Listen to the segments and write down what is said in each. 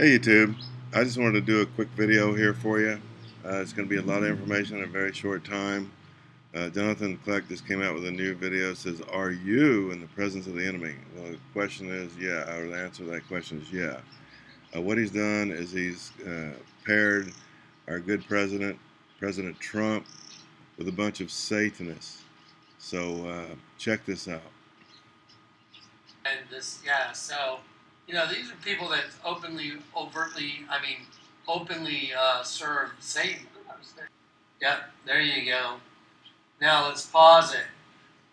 Hey YouTube, I just wanted to do a quick video here for you. Uh, it's going to be a lot of information in a very short time. Uh, Jonathan Kleck just came out with a new video. It says, are you in the presence of the enemy? Well, the question is, yeah, or the answer to that question is yeah. Uh, what he's done is he's uh, paired our good president, President Trump, with a bunch of Satanists. So uh, check this out. And this, yeah, so you know, these are people that openly, overtly, I mean, openly uh, serve Satan. Yep, there you go. Now let's pause it.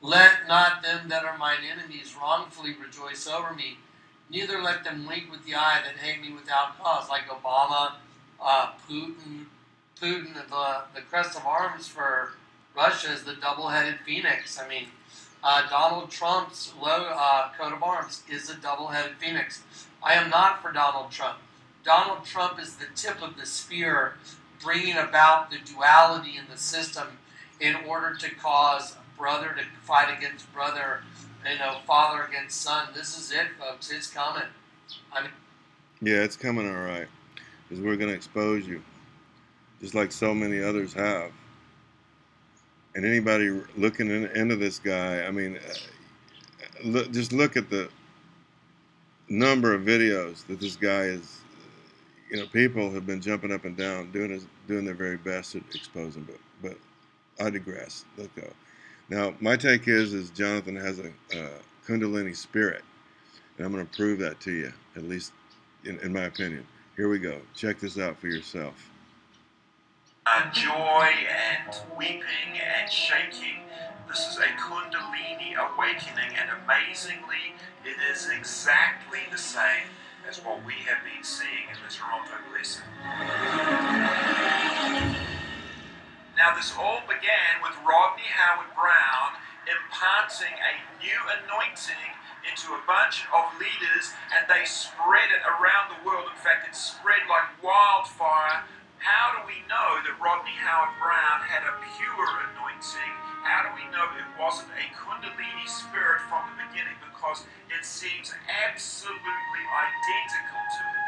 Let not them that are mine enemies wrongfully rejoice over me, neither let them wink with the eye that hate me without cause, like Obama, uh, Putin. Putin, the, the crest of arms for Russia is the double headed phoenix. I mean, uh, Donald Trump's low, uh, coat of arms is a double-headed phoenix. I am not for Donald Trump. Donald Trump is the tip of the spear, bringing about the duality in the system in order to cause brother to fight against brother, you know, father against son. This is it, folks. It's coming. I mean, yeah, it's coming all right, because we're going to expose you, just like so many others have and anybody looking in, into this guy, I mean, uh, look, just look at the number of videos that this guy is. You know, people have been jumping up and down, doing his, doing their very best to expose him, but but I digress. Let go. Now, my take is is Jonathan has a, a Kundalini spirit, and I'm going to prove that to you, at least in, in my opinion. Here we go. Check this out for yourself uh, joy and weeping and shaking. This is a Kundalini awakening, and amazingly, it is exactly the same as what we have been seeing in the Toronto Blessing. Now, this all began with Rodney Howard Browne imparting a new anointing into a bunch of leaders, and they spread it around the world. In fact, it spread like wildfire how do we know that Rodney Howard Browne had a pure anointing? How do we know it wasn't a Kundalini spirit from the beginning? Because it seems absolutely identical to it.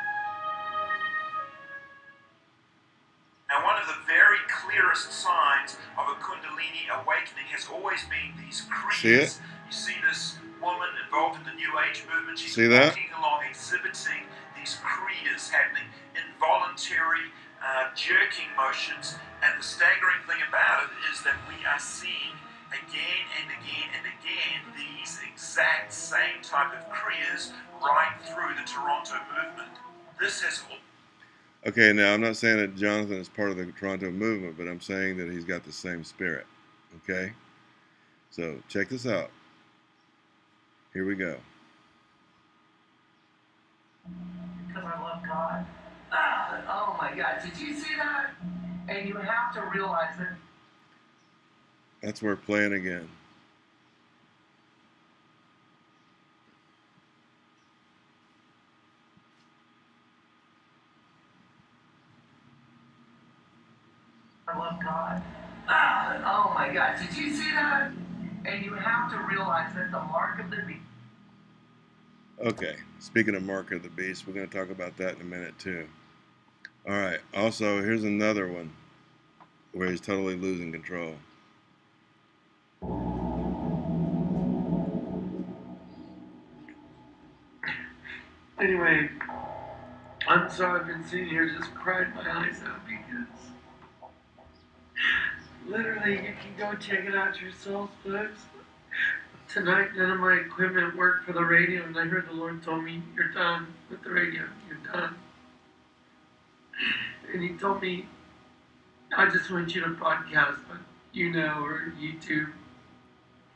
Now, one of the very clearest signs of a Kundalini awakening has always been these kriyas. See You see this woman involved in the New Age movement. She's see that? walking along exhibiting these kriyas happening, involuntary uh, jerking motions. And the staggering thing about it is that we are seeing again and again and again these exact same type of kriyas right through the Toronto movement. This has. Okay, now I'm not saying that Jonathan is part of the Toronto movement, but I'm saying that he's got the same spirit. Okay? So check this out. Here we go. Because I love God. Oh my God, did you see that? And you have to realize that. That's where we're playing again. I love God. Oh my God, did you see that? And you have to realize that the mark of the beast. Okay, speaking of mark of the beast, we're going to talk about that in a minute too. All right. Also, here's another one where he's totally losing control. Anyway, I'm sorry I've been sitting here just crying my eyes out because literally you can go check it out yourselves, folks. Tonight, none of my equipment worked for the radio, and I heard the Lord told me, You're done with the radio. You're done and he told me, I just want you to broadcast on, you know, or YouTube,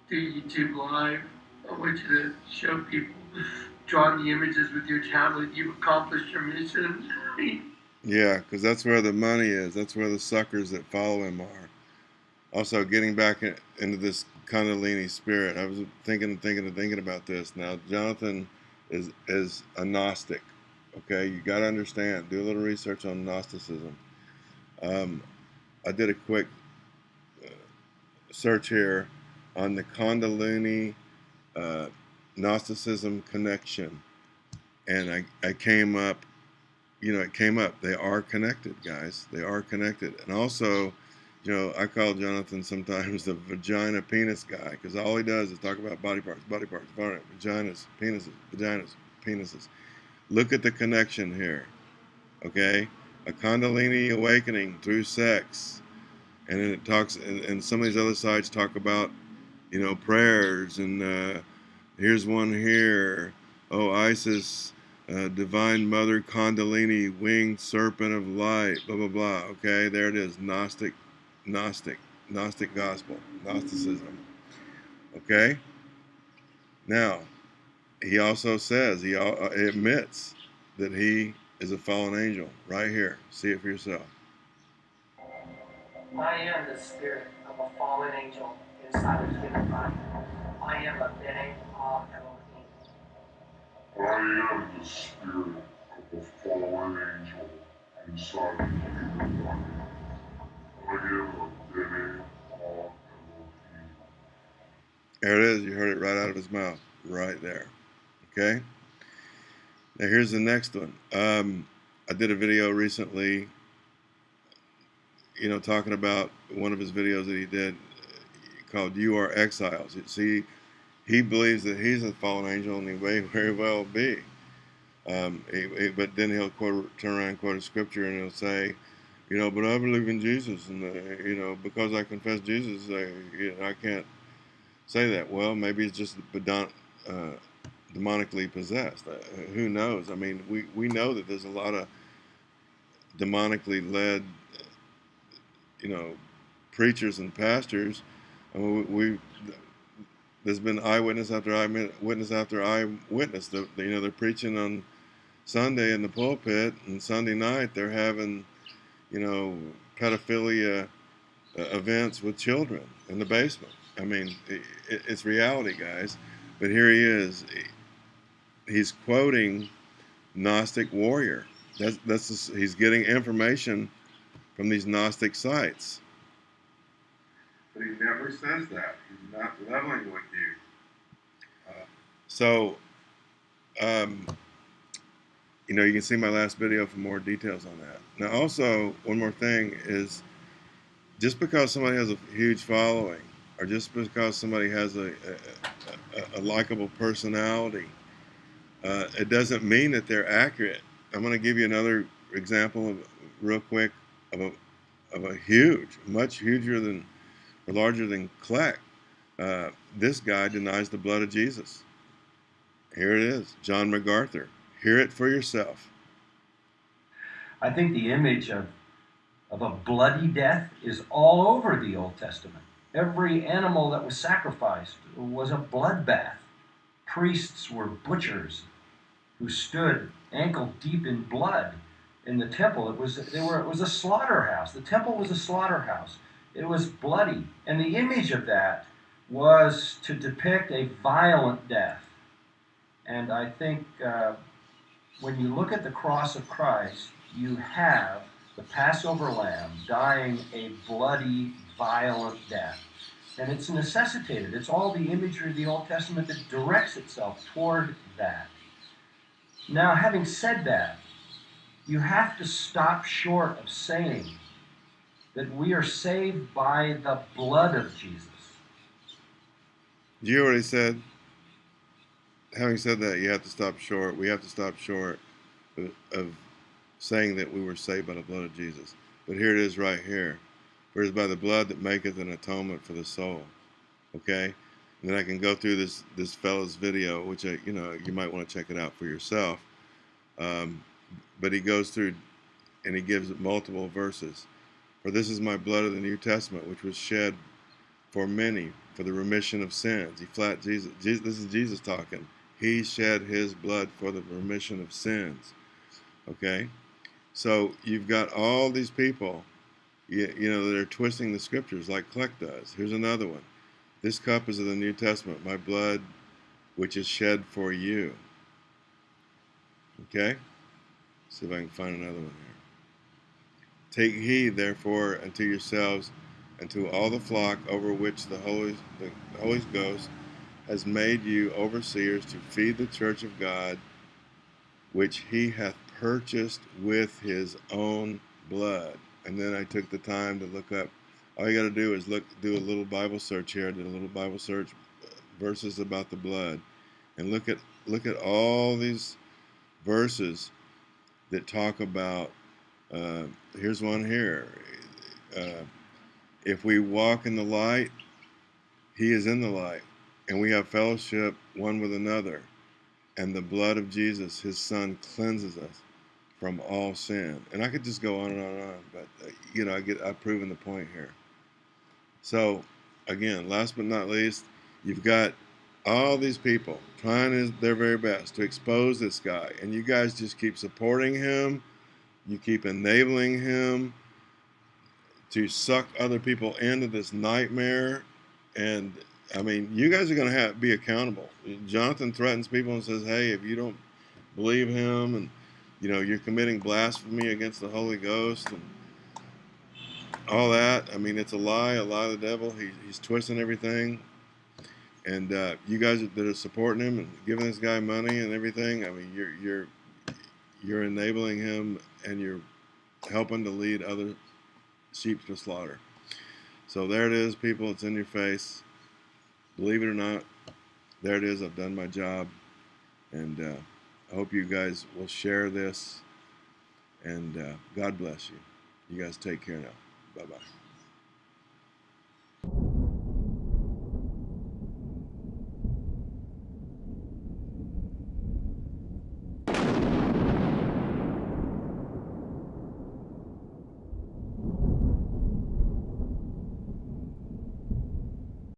do YouTube live. I want you to show people, drawing the images with your tablet. You've accomplished your mission. yeah, because that's where the money is. That's where the suckers that follow him are. Also, getting back into this Kundalini spirit, I was thinking, and thinking, and thinking about this. Now, Jonathan is is a Gnostic. Okay, you got to understand. Do a little research on Gnosticism. Um, I did a quick uh, search here on the Kundalini uh, Gnosticism connection, and I, I came up you know, it came up. They are connected, guys. They are connected. And also, you know, I call Jonathan sometimes the vagina penis guy because all he does is talk about body parts, body parts, body, vaginas, penises, vaginas, penises. Look at the connection here. Okay? A Kundalini awakening through sex. And then it talks, and, and some of these other sites talk about, you know, prayers. And uh, here's one here. Oh, Isis uh, Divine Mother Kundalini, winged serpent of light, blah, blah, blah. Okay, there it is. Gnostic, Gnostic, Gnostic gospel, Gnosticism. Okay? Now, he also says, he uh, admits that he is a fallen angel right here. See it for yourself. I am the spirit of a fallen angel inside a human body. I am a Bene Ah I am the spirit of a fallen angel inside a human body. I am a Bene Ah There it is. You heard it right out of his mouth. Right there. Okay? Now here's the next one. Um, I did a video recently, you know, talking about one of his videos that he did called You Are Exiles. See, he believes that he's a fallen angel and he may very well be. Um, he, he, but then he'll quote, turn around and quote a scripture and he'll say, you know, but I believe in Jesus and, uh, you know, because I confess Jesus, I, you know, I can't say that. Well, maybe it's just but uh, demonically possessed. Uh, who knows? I mean, we, we know that there's a lot of demonically led, you know, preachers and pastors. And we, we there's been eyewitness after eyewitness after eyewitness. The, you know, they're preaching on Sunday in the pulpit, and Sunday night they're having, you know, pedophilia uh, events with children in the basement. I mean, it, it's reality, guys. But here he is. He's quoting Gnostic warrior. That's that's he's getting information from these Gnostic sites. But he never says that. He's not leveling with you. Uh, so, um, you know, you can see my last video for more details on that. Now, also, one more thing is just because somebody has a huge following or just because somebody has a, a, a, a likable personality, uh, it doesn't mean that they're accurate. I'm going to give you another example of, real quick of a, of a huge, much huger than or larger than Kleck. Uh, this guy denies the blood of Jesus. Here it is, John MacArthur. Hear it for yourself. I think the image of, of a bloody death is all over the Old Testament. Every animal that was sacrificed was a bloodbath. Priests were butchers who stood ankle deep in blood in the temple. It was they were it was a slaughterhouse. The temple was a slaughterhouse. It was bloody. And the image of that was to depict a violent death. And I think uh, when you look at the cross of Christ, you have the Passover lamb dying a bloody, violent death. And it's necessitated. It's all the imagery of the Old Testament that directs itself toward that. Now, having said that, you have to stop short of saying that we are saved by the blood of Jesus. You already said, having said that, you have to stop short. We have to stop short of, saying that we were saved by the blood of Jesus. But here it is right here. For it is by the blood that maketh an atonement for the soul. Okay? Then I can go through this this fellow's video, which I, you know you might want to check it out for yourself. Um, but he goes through and he gives multiple verses. For this is my blood of the New Testament, which was shed for many for the remission of sins. He flat Jesus, Jesus this is Jesus talking. He shed his blood for the remission of sins. Okay? So you've got all these people, you, you know, that are twisting the scriptures like Kleck does. Here's another one. This cup is of the New Testament, my blood which is shed for you. Okay? See if I can find another one here. Take heed, therefore, unto yourselves and to all the flock over which the Holy, the Holy Ghost has made you overseers to feed the church of God, which he hath purchased with his own blood. And then I took the time to look up. All you got to do is look, do a little Bible search here. I did a little Bible search, uh, verses about the blood, and look at look at all these verses that talk about. Uh, here's one here. Uh, if we walk in the light, He is in the light, and we have fellowship one with another. And the blood of Jesus, His Son, cleanses us from all sin. And I could just go on and on and on, but uh, you know, I get I've proven the point here. So, again, last but not least, you've got all these people trying their very best to expose this guy, and you guys just keep supporting him. You keep enabling him to suck other people into this nightmare. And I mean, you guys are going to have be accountable. Jonathan threatens people and says, "Hey, if you don't believe him, and you know you're committing blasphemy against the Holy Ghost and all that. I mean, it's a lie, a lie of the devil. He, he's twisting everything." And uh, you guys that are supporting him and giving this guy money and everything, I mean, you're you're you're enabling him and you're helping to lead other sheep to slaughter. So there it is, people. It's in your face. Believe it or not, there it is. I've done my job, and uh, I hope you guys will share this. And uh, God bless you. You guys take care now. Bye bye.